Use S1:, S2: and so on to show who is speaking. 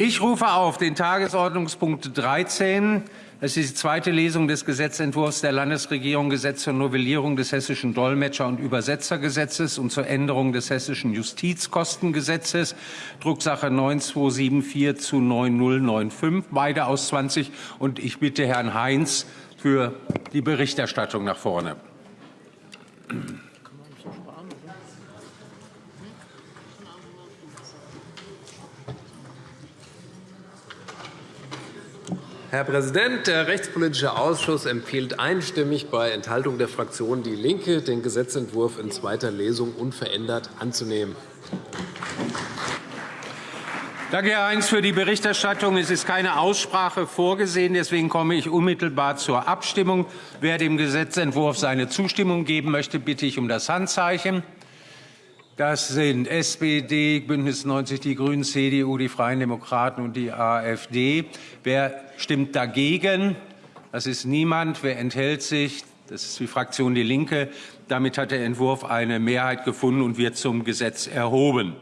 S1: Ich rufe auf den Tagesordnungspunkt 13. Es ist die zweite Lesung des Gesetzentwurfs der Landesregierung Gesetz zur Novellierung des Hessischen Dolmetscher- und Übersetzergesetzes und zur Änderung des Hessischen Justizkostengesetzes, Drucksache 9274 zu 9095, beide aus 20. Und ich bitte Herrn Heinz für die Berichterstattung nach vorne.
S2: Herr Präsident, der Rechtspolitische Ausschuss empfiehlt einstimmig bei Enthaltung der Fraktion DIE LINKE, den Gesetzentwurf in zweiter Lesung unverändert anzunehmen.
S1: Danke, Herr Heinz, für die Berichterstattung. Es ist keine Aussprache vorgesehen. Deswegen komme ich unmittelbar zur Abstimmung. Wer dem Gesetzentwurf seine Zustimmung geben möchte, bitte ich um das Handzeichen. Das sind SPD, BÜNDNIS 90 die GRÜNEN, CDU, die Freien Demokraten und die AfD. Wer stimmt dagegen? Das ist niemand. Wer enthält sich? Das ist die Fraktion DIE LINKE. Damit hat der Entwurf eine Mehrheit gefunden und wird zum Gesetz erhoben.